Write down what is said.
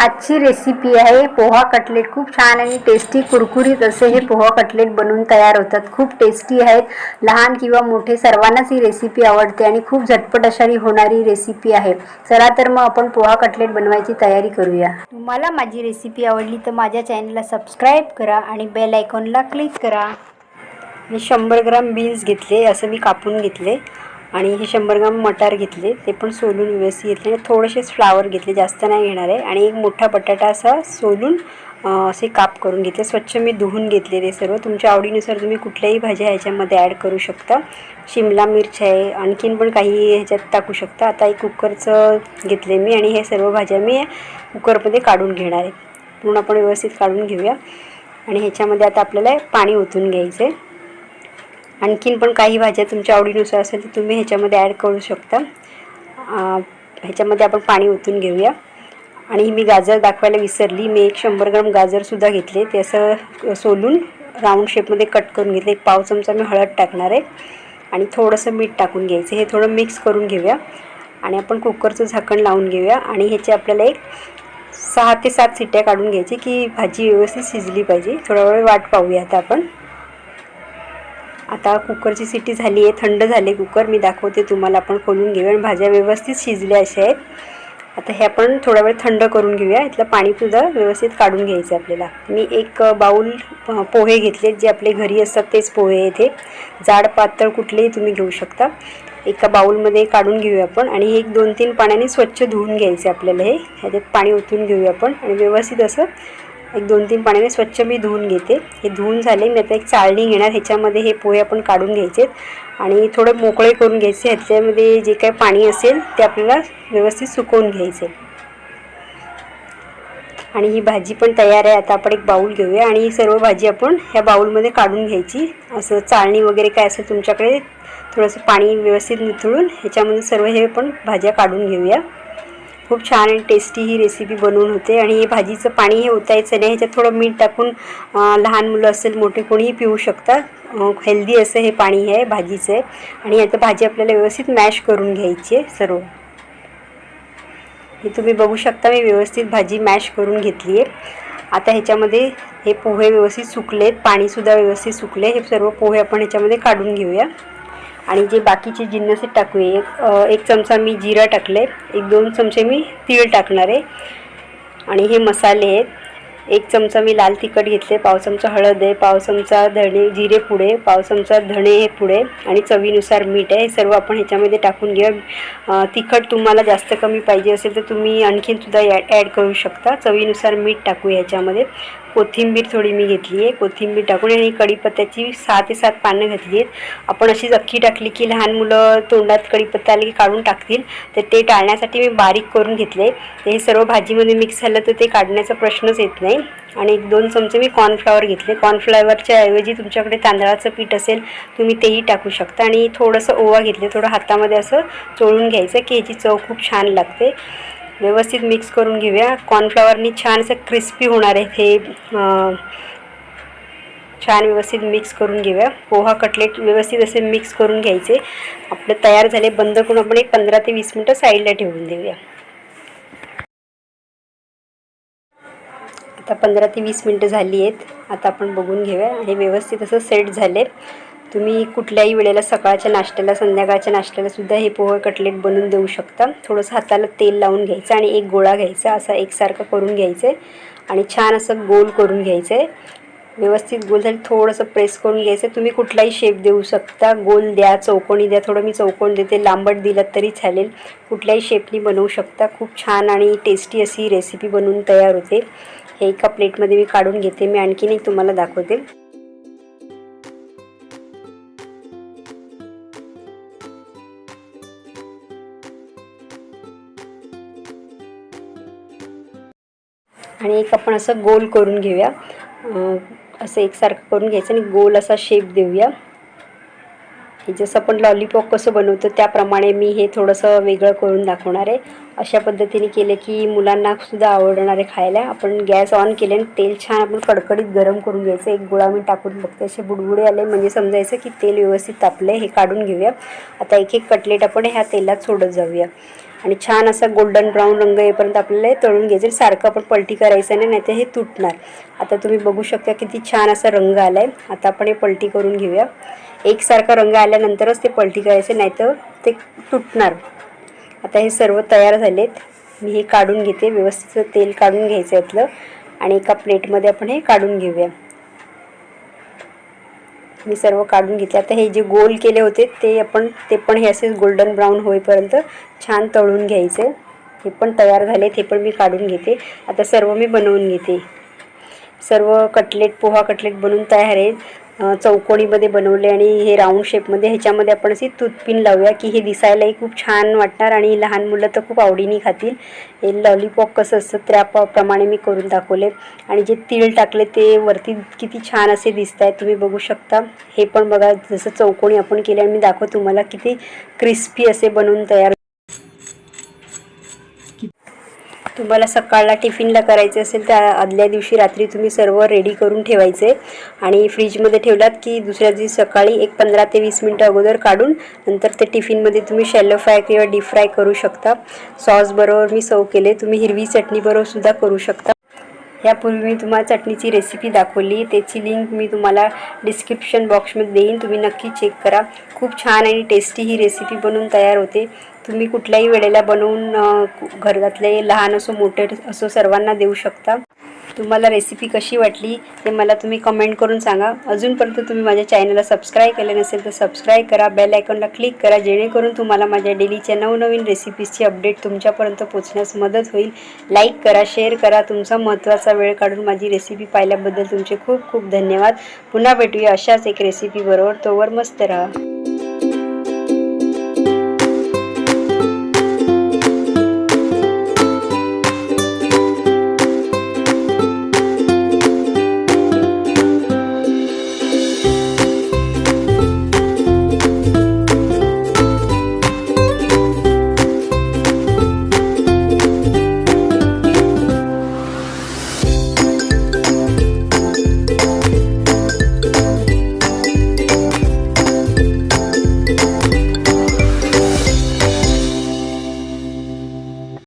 आजची रेसिपी आहे. पोहा कटलेट खूप छान आणि टेस्टी कुरकुरीत असे हे पोहा कटलेट बनवून तयार होतात. खूप टेस्टी आहेत. लहान किंवा मोठे सर्वांनाच ही रेसिपी आवडते आणि खूप झटपट अशारी होणारी रेसिपी आहे. चला तर मग आपण पोहा कटलेट बनवायची तयारी करूया. तुम्हाला माझी रेसिपी आवडली तर माझ्या चॅनलला सबस्क्राईब करा आणि बेल आयकॉनला क्लिक करा. मी शंभर ग्राम बीन्स घेतले असं मी कापून घेतले. आणि हे शंभर ग्राम मटार घेतले ते पण सोलून व्यवस्थित घेतले आणि थोडेसेच फ्लावर घेतले जास्त नाही घेणार आहे. आणि एक मोठा बटाटा असा सोलून असे काप करून घेतले. स्वच्छ मी धुवून घेतले ते सर्व. तुमच्या आवडीनुसार तुम्ही कुठल्याही भाज्या ह्याच्यामध्ये ॲड करू शकता. शिमला मिरच आहे आणखीन पण काही ह्याच्यात टाकू शकता. आता एक कुकरचं घेतले मी आणि हे सर्व भाज्या मी कुकरमध्ये काढून घेणार आहे. पूर्ण आपण व्यवस्थित काढून घेऊया. आणि ह्याच्यामध्ये आता आपल्याला पाणी ओतून घ्यायचं आहे आणखीन पण काही भाज्या तुमच्या आवडीनुसार असेल तर तुम्ही ह्याच्यामध्ये ॲड करू शकता. ह्याच्यामध्ये आपण पाणी ओतून घेऊया. आणि ही मी गाजर दाखवायला विसरली. मी एक शंभर ग्राम गाजरसुद्धा घेतले. ते असं सोलून राऊंड शेपमध्ये कट करून घेतले. एक पाव चमचा मी हळद टाकणार आहे. आणि थोडंसं मीठ टाकून घ्यायचं. हे थोडं मिक्स करून घेऊया. आणि आपण कुकरचं झाकण लावून घेऊया. आणि ह्याचे आपल्याला एक सहा ते सात सिट्ट्या काढून घ्यायची की भाजी व्यवस्थित शिजली पाहिजे. थोडा वेळ वाट पाहूया आता आपण. आता कुकरची सिटी झाली आहे थंड झाले कुकर. मी दाखवते तुम्हाला आपण खोलून घेऊया. आणि भाज्या व्यवस्थित शिजल्या अशा आहेत. आता हे आपण थोडा वेळ थंड करून घेऊया. इथलं पाणीसुद्धा व्यवस्थित काढून घ्यायचं आहे आपल्याला. मी एक बाऊल पोहे घेतले जे आपले घरी असतात तेच पोहे येथे जाड पातळ कुठलेही तुम्ही घेऊ शकता. एका बाऊलमध्ये काढून घेऊया आपण. आणि हे एक दोन तीन पाण्याने स्वच्छ धुवून घ्यायचे आपल्याला हे. ह्याच्यात पाणी ओतून घेऊया आपण. आणि व्यवस्थित असं एक दोन तीन पाण्याने स्वच्छ मी धुवून घेते. हे धुवून झाले मी आता एक चाळणी घेणार. ह्याच्यामध्ये हे पोहे आपण काढून घ्यायचे आणि थोडं मोकळे करून घ्यायचे. ह्याच्यामध्ये जे काही पाणी असेल ते आपल्याला व्यवस्थित सुकवून घ्यायचे. आणि ही भाजी पण तयार आहे. आता आपण एक बाऊल घेऊया. आणि ही सर्व भाजी आपण ह्या बाऊलमध्ये काढून घ्यायची. असं चाळणी वगैरे काय असेल तुमच्याकडे थोडंसं पाणी व्यवस्थित निथळून ह्याच्यामध्ये सर्व हे पण भाज्या काढून घेऊया. खूप छान आणि टेस्टी ही रेसिपी बनवून होते. आणि हे भाजीचं पाणी हे ओतायचं नाही ह्याच्यात थोडं मीठ टाकून लहान मुलं असेल मोठे कोणीही पिऊ शकतात हेल्दी असं हे पाणी आहे भाजीचं आहे. आणि आता भाजी आपल्याला व्यवस्थित मॅश करून घ्यायची आहे सर्व. हे तुम्ही बघू शकता मी व्यवस्थित भाजी मॅश करून घेतली आहे. आता ह्याच्यामध्ये हे पोहे व्यवस्थित सुकलेत पाणीसुद्धा व्यवस्थित सुकले. हे सर्व पोहे आपण ह्याच्यामध्ये काढून घेऊया. आणि जे बाकीचे जिन्नस टाकूया. एक एक चमचा मी जिरा टाकले एक दोन चमचे मी तीळ टाकणार आहे. आणि हे मसाले आहेत. एक चमचा मी लाल तिखट घेतले पाव चमचा हळद आहे पाव चमचा धणे जिरे पुढे पाव चमचा धणे हे पुढे आणि चवीनुसार मीठ आहे. हे सर्व आपण ह्याच्यामध्ये टाकून घेऊया. तिखट तुम्हाला जास्त कमी पाहिजे असेल तर तुम्ही आणखीनसुद्धा ॲड करू शकता. चवीनुसार मीठ टाकू ह्याच्यामध्ये. कोथिंबीर थोडी मी घेतली आहे. कोथिंबीर टाकून आणि कढीपत्त्याची सहा ते सात पानं घातली आहेत. आपण अशीच अख्खी टाकली की लहान मुलं तोंडात कढीपत्ता आली की काढून टाकतील. तर ते टाळण्यासाठी मी बारीक करून घेतले ते हे सर्व भाजीमध्ये मिक्स झालं तर ते काढण्याचा प्रश्नच येत नाही. आणि एक दोन चमचे मी कॉर्नफ्लॉवर घेतले. कॉर्नफ्लॉवरच्या ऐवजी तुमच्याकडे तांदळाचं पीठ असेल तुम्ही तेही टाकू शकता. आणि थोडंसं ओवा घेतले. थोडं हातामध्ये असं चोळून घ्यायचं की ह्याची चव खूप छान लागते. व्यवस्थित मिक्स करून घेऊया. कॉर्नफ्लॉवरनी छान असं क्रिस्पी होणार आहे हे छान व्यवस्थित मिक्स करून घेऊया. पोहा कटलेट व्यवस्थित असे मिक्स करून घ्यायचे. आपले तयार झाले बंद करून आपण एक पंधरा ते वीस मिनटं साईडला ठेवून देऊया. आता पंधरा ते वीस मिनटं झाली आहेत. आता आपण बघून घेऊया. हे व्यवस्थित असं सेट झाले तुम्ही कुठल्याही वेळेला सकाळच्या नाश्त्याला संध्याकाळच्या नाश्त्याला सुद्धा हे पोहे कटलेट बनवून देऊ शकता. थोडंसं हाताला तेल लावून घ्यायचं आणि एक गोळा घ्यायचा असा एकसारखं करून घ्यायचं. आहे आणि छान असं गोल करून घ्यायचं. आहे व्यवस्थित गोल झाली थोडंसं प्रेस करून घ्यायचं. तुम्ही कुठलाही शेप देऊ शकता. गोल द्या चौकोनी द्या थोडं मी चौकोन देते. लांबट दिलं तरी चालेल. कुठल्याही शेपनी बनवू शकता. खूप छान आणि टेस्टी अशी रेसिपी बनवून तयार होते. हे एका प्लेटमध्ये मी काढून घेते. मी आणखीनही एक तुम्हाला दाखवते. आणि एक आपण असं गोल करून घेऊया. असं एकसारखं करून घ्यायचं आणि गोल असा शेप देऊया. हे जसं आपण लॉलीपॉप कसं बनवतो त्याप्रमाणे मी हे थोडंसं वेगळं करून दाखवणार आहे. अशा पद्धतीने केलं की मुलांनासुद्धा आवडणार आहे खायला आपण गॅस ऑन केले आणि तेल छान आपण कडकडीत गरम करून घ्यायचं. एक गोळा मी टाकून बघते असे बुडबुडे आले म्हणजे समजायचं की तेल व्यवस्थित तापलं हे काढून घेऊया. आता एक एक कटलेट आपण ह्या तेलात सोडत जाऊया. आणि छान असा गोल्डन ब्राऊन रंग येईपर्यंत आपल्याला हे तळून घ्यायचं सारखं आपण पलटी करायचं नाही नाही हे तुटणार. आता तुम्ही बघू शकता किती छान असा रंग आला आहे आता आपण हे पलटी करून घेऊया. एकसारखा रंग आल्यानंतरच ते पलटी करायचे नाही तर ते तुटणार. आता हे सर्व तयार झालेत. मी हे काढून घेते. व्यवस्थित तेल काढून घ्यायचं यातलं आणि एका प्लेटमध्ये आपण हे काढून घेऊया. मी सर्व काढून घेतले. आता हे जे गोल केले होते ते आपण ते पण हे असेच गोल्डन ब्राऊन होईपर्यंत छान तळून घ्यायचे. हे पण तयार झाले ते पण मी काढून घेते. आता सर्व मी बनवून घेते. सर्व कटलेट पोहा कटलेट बनवून तयार आहेत. चौकोणीमध्ये चौकोनीमध्ये बनवले आणि हे राऊंड शेपमध्ये ह्याच्यामध्ये आपण अशी तुतपिन लावूया की हे दिसायलाही खूप छान वाटणार आणि लहान मुलं तर खूप आवडीने खातील. हे लॉलीपॉप कसं असतं त्या प्रमाणे मी करून दाखवले. आणि जे तीळ टाकले ते वरती किती छान असे दिसत आहेत तुम्ही बघू शकता. हे पण बघा जसं चौकोनी आपण केले आणि मी दाखव तुम्हाला किती क्रिस्पी असे बनवून तयार तुम्हाला सकाळला टिफिनला करायचे असेल तर आदल्या दिवशी रात्री तुम्ही सर्व रेडी करून ठेवायचे. आणि फ्रीजमध्ये ठेवलात की दुसऱ्या दिवशी सकाळी एक पंधरा ते वीस मिनटं अगोदर काढून नंतर ते टिफिनमध्ये तुम्ही शॅलो फ्राय किंवा डीप फ्राय करू शकता. सॉसबरोबर मी सर्व केले तुम्ही हिरवी चटणीबरोबर सुद्धा करू शकता. यापूर्वी मी तुम्हाला चटणीची रेसिपी दाखवली. त्याची लिंक मी तुम्हाला डिस्क्रिप्शन बॉक्समध्ये देईन. तुम्ही नक्की चेक करा. खूप छान आणि टेस्टी ही रेसिपी बनवून तयार होते. तुम्ही कुठल्याही वेळेला बनवून घरातले लहान असो मोठे असो सर्वांना देऊ शकता. तुम्हाला रेसिपी कशी वाटली ते मला तुम्ही कमेंट करून सांगा. अजूनपर्यंत तुम्ही माझ्या चॅनलला सबस्क्राईब केले नसेल तर सबस्क्राईब करा बेल आयकॉनला क्लिक करा जेणेकरून तुम्हाला माझ्या डेलीच्या नवनवीन रेसिपीजची अपडेट तुमच्यापर्यंत पोचण्यास मदत होईल. लाईक करा शेअर करा तुमचा महत्त्वाचा वेळ काढून माझी रेसिपी पाहिल्याबद्दल तुमचे खूप खूप धन्यवाद. पुन्हा भेटूया अशाच एक रेसिपीबरोबर तोवर मस्त राहा.